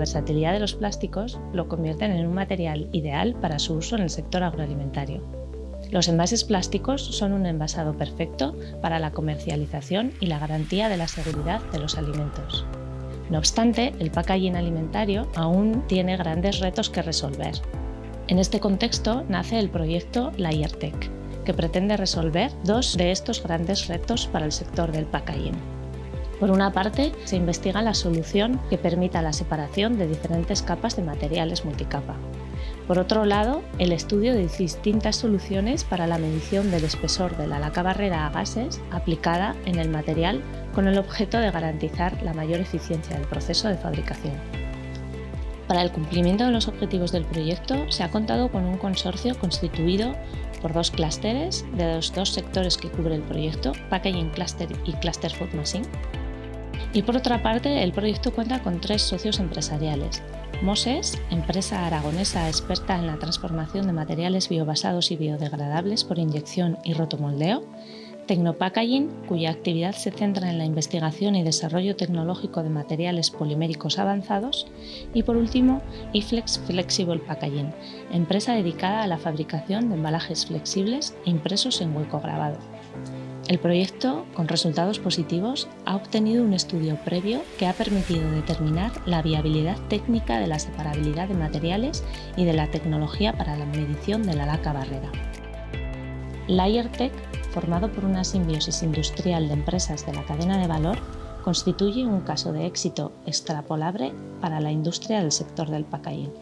versatilidad de los plásticos lo convierten en un material ideal para su uso en el sector agroalimentario. Los envases plásticos son un envasado perfecto para la comercialización y la garantía de la seguridad de los alimentos. No obstante, el packaging alimentario aún tiene grandes retos que resolver. En este contexto nace el proyecto Layertech, que pretende resolver dos de estos grandes retos para el sector del packaging. Por una parte, se investiga la solución que permita la separación de diferentes capas de materiales multicapa. Por otro lado, el estudio de distintas soluciones para la medición del espesor de la laca barrera a gases aplicada en el material con el objeto de garantizar la mayor eficiencia del proceso de fabricación. Para el cumplimiento de los objetivos del proyecto se ha contado con un consorcio constituido por dos clústeres de los dos sectores que cubre el proyecto, Packaging Cluster y Cluster Food Machine. Y por otra parte, el proyecto cuenta con tres socios empresariales. Moses, empresa aragonesa experta en la transformación de materiales biobasados y biodegradables por inyección y rotomoldeo, Tecnopackaging, cuya actividad se centra en la investigación y desarrollo tecnológico de materiales poliméricos avanzados, y por último, iFlex Flexible Packaging, empresa dedicada a la fabricación de embalajes flexibles e impresos en hueco grabado. El proyecto, con resultados positivos, ha obtenido un estudio previo que ha permitido determinar la viabilidad técnica de la separabilidad de materiales y de la tecnología para la medición de la laca barrera. LayerTech formado por una simbiosis industrial de empresas de la cadena de valor, constituye un caso de éxito extrapolable para la industria del sector del packaging.